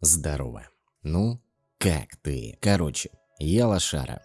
Здорово. Ну, как ты? Короче, я лошара.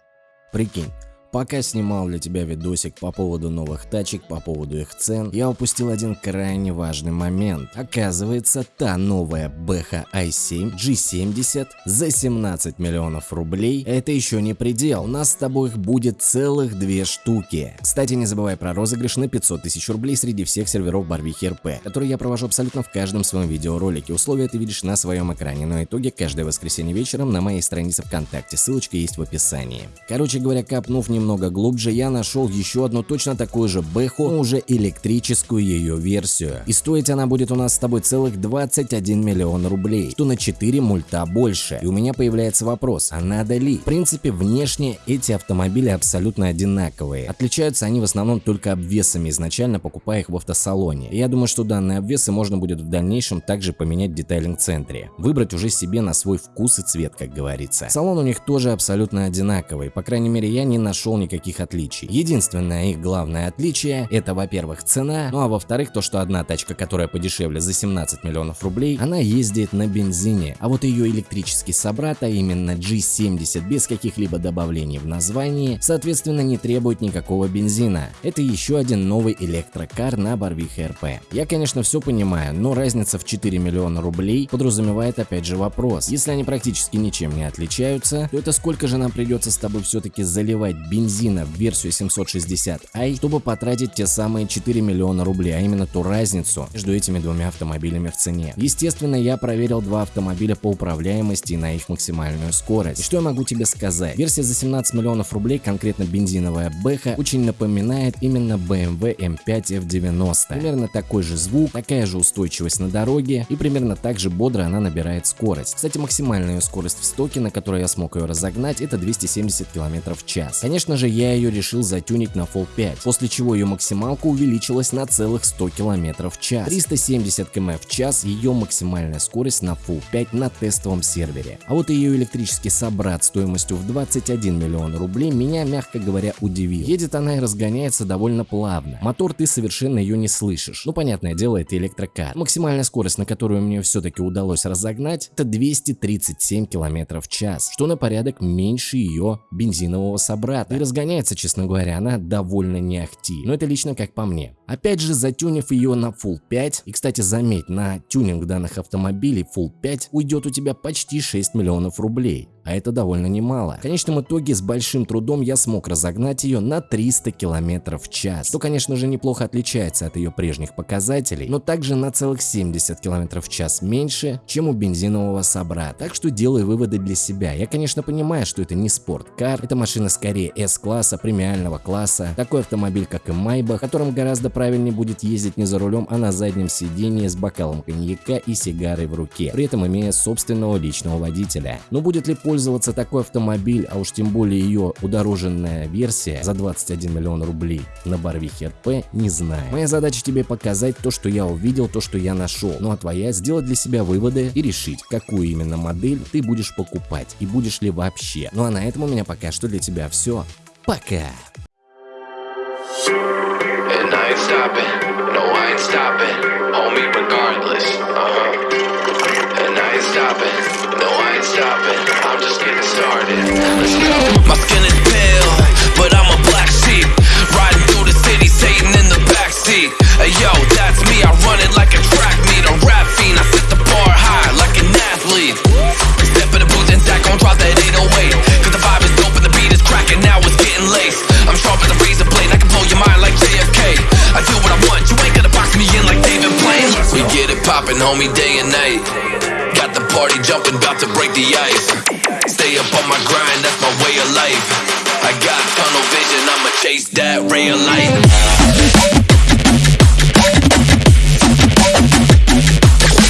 Прикинь, Пока снимал для тебя видосик по поводу новых тачек, по поводу их цен, я упустил один крайне важный момент. Оказывается, та новая BH i7 G70 за 17 миллионов рублей – это еще не предел. У нас с тобой их будет целых две штуки. Кстати, не забывай про розыгрыш на 500 тысяч рублей среди всех серверов Барвихи РП, который я провожу абсолютно в каждом своем видеоролике. Условия ты видишь на своем экране, но итоги каждое воскресенье вечером на моей странице ВКонтакте. Ссылочка есть в описании. Короче говоря, капнув немного немного глубже, я нашел еще одну точно такую же Бэху, но уже электрическую ее версию. И стоить она будет у нас с тобой целых 21 миллион рублей, что на 4 мульта больше. И у меня появляется вопрос, а надо ли? В принципе, внешне эти автомобили абсолютно одинаковые. Отличаются они в основном только обвесами, изначально покупая их в автосалоне. И я думаю, что данные обвесы можно будет в дальнейшем также поменять в детайлинг-центре. Выбрать уже себе на свой вкус и цвет, как говорится. Салон у них тоже абсолютно одинаковый. По крайней мере, я не нашел нашел никаких отличий. Единственное их главное отличие это, во-первых, цена, ну а во-вторых, то, что одна тачка, которая подешевле за 17 миллионов рублей, она ездит на бензине, а вот ее электрический собрат, а именно G70 без каких-либо добавлений в названии, соответственно не требует никакого бензина. Это еще один новый электрокар на Барвихе РП. Я, конечно, все понимаю, но разница в 4 миллиона рублей подразумевает опять же вопрос. Если они практически ничем не отличаются, то это сколько же нам придется с тобой все-таки заливать бензин бензина в версию 760i, чтобы потратить те самые 4 миллиона рублей, а именно ту разницу между этими двумя автомобилями в цене. Естественно, я проверил два автомобиля по управляемости и на их максимальную скорость. И что я могу тебе сказать? Версия за 17 миллионов рублей, конкретно бензиновая Бэха, очень напоминает именно BMW M5 F90. Примерно такой же звук, такая же устойчивость на дороге и примерно так же бодро она набирает скорость. Кстати, максимальная скорость в стоке, на которой я смог ее разогнать, это 270 км в час. Конечно Конечно же, я ее решил затюнить на Fall 5, после чего ее максималка увеличилась на целых 100 км в час. 370 км в час ее максимальная скорость на Full 5 на тестовом сервере. А вот ее электрический собрат стоимостью в 21 миллион рублей меня, мягко говоря, удивил. Едет она и разгоняется довольно плавно. Мотор ты совершенно ее не слышишь. Ну, понятное дело, это электрокар. Максимальная скорость, на которую мне все-таки удалось разогнать, это 237 км в час, что на порядок меньше ее бензинового собрата разгоняется, честно говоря, она довольно не ахти. Но это лично как по мне. Опять же, затюнив ее на Full 5, и, кстати, заметь, на тюнинг данных автомобилей Full 5 уйдет у тебя почти 6 миллионов рублей а это довольно немало. В конечном итоге с большим трудом я смог разогнать ее на 300 км в час, что конечно же неплохо отличается от ее прежних показателей, но также на целых 70 км в час меньше, чем у бензинового собрата. Так что делаю выводы для себя. Я конечно понимаю, что это не спорткар, это машина скорее S-класса, премиального класса, такой автомобиль как и Майбах, которым гораздо правильнее будет ездить не за рулем, а на заднем сидении с бокалом коньяка и сигарой в руке, при этом имея собственного личного водителя. Но будет ли пользоваться такой автомобиль, а уж тем более ее удороженная версия за 21 миллион рублей на Барвихе РП, не знаю. Моя задача тебе показать то, что я увидел, то, что я нашел. Ну а твоя сделать для себя выводы и решить, какую именно модель ты будешь покупать и будешь ли вообще. Ну а на этом у меня пока что для тебя все. Пока! I ain't stopping, no I ain't stopping, homie regardless, uh-huh. And I ain't stopping. No, I ain't stopping, I'm just getting started. Let's go. My skin is pale, but I'm a black sheep. Riding through the city, Satan in the backseat. Hey yo, that's me, I run it like a track meet. A rap fiend, I set the bar high like an athlete. Step in the booth and Zach gon' drop that 808. Cause the get it poppin', homie, day and night Got the party jumping, about to break the ice. Stay up on my grind, that's my way of life. I got tunnel vision, I'ma chase that ray of light.